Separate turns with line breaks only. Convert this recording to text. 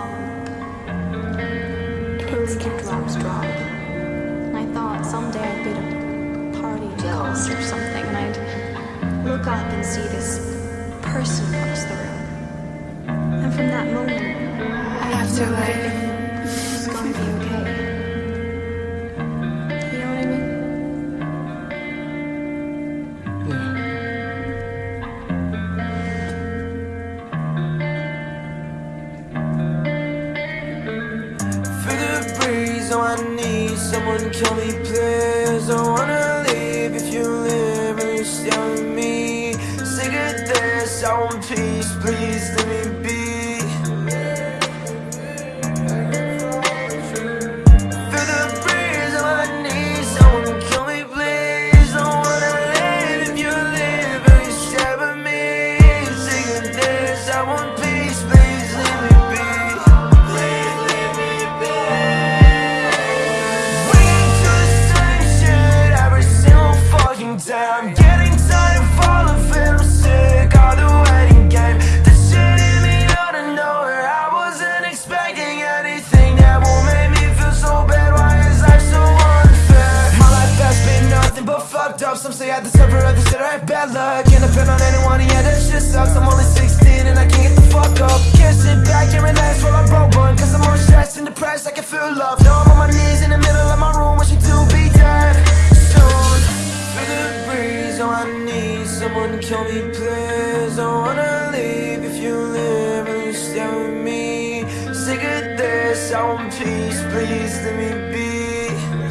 fallen. Picks keep drops drop. And I thought someday I'd be at a party, or something, and I'd look up and see this person across the room. And from that moment, I have to like,
oh I need someone kill me please. I wanna leave if you live and you stay with me. Sick of this, I want peace, please. Let me be kill me, please. I wanna leave if you live and you stay with me. Sick of this, I want peace, please let me be.